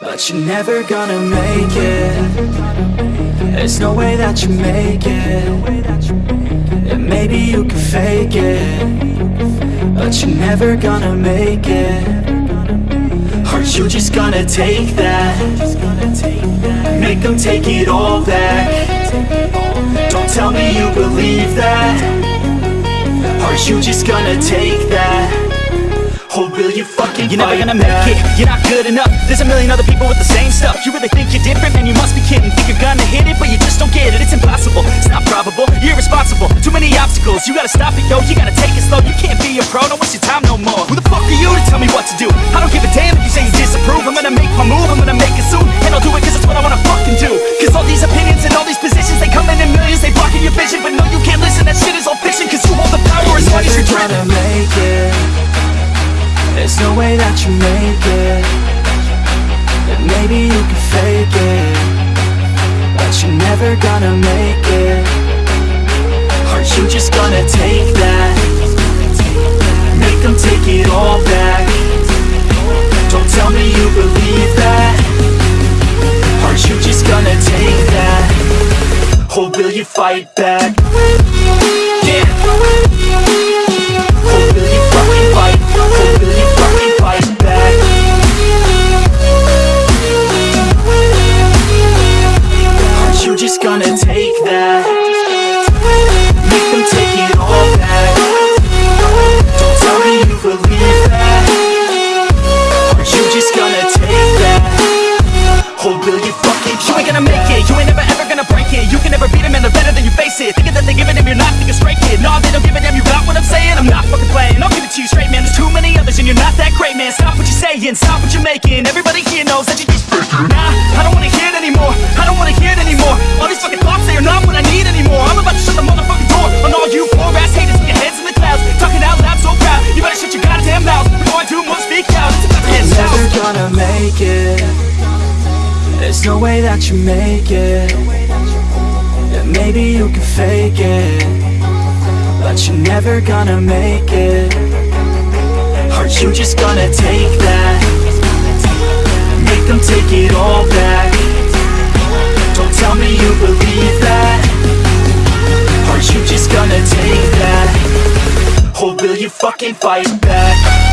But you're never gonna make it. There's no way that you make it. And maybe you can fake it. But you're never gonna make it. Are you just gonna take that? Make them take it all back. Don't tell me you believe that. Are you just gonna take that? Or will you fucking You're never gonna make it, you're not good enough. There's a million other people with the same stuff. You really think you're different, man, you must be kidding. Think you're gonna hit it, but you just don't get it. It's impossible, it's not probable, you're irresponsible. Too many obstacles, you gotta stop it, yo. You gotta take it slow, you can't be a pro. Don't waste your time no more. Who the fuck are you to tell me what to do? I don't give a damn if you say you disapprove. I'm gonna make my move, I'm gonna make it soon. And I'll do it cause it's what I wanna fucking do. Cause all these opinions and all these positions They come in in millions, they blocking your vision. But no, you can't listen, that shit is all fiction Cause you hold the power as long as you're gonna way that you make it And maybe you can fake it But you're never gonna make it Are you just gonna take that? Make them take it all back Don't tell me you believe that Are you just gonna take that? Or will you fight back? Yeah gonna take that? Make them take it all back Don't tell me you believe that Are you just gonna take that? Or will you fucking You ain't gonna make it, you ain't never There's no way that you make it And maybe you can fake it But you're never gonna make it Are you just gonna take that? Make them take it all back Don't tell me you believe that Are you just gonna take that? Or will you fucking fight back?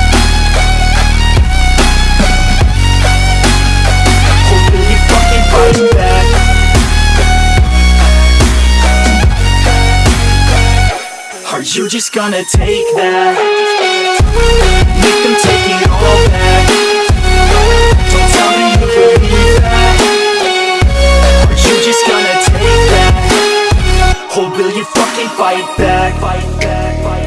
Back? Are you just gonna take that? Make them take it all back Don't tell me you believe that Are you just gonna take that? Or will you fucking fight back? Fight back, fight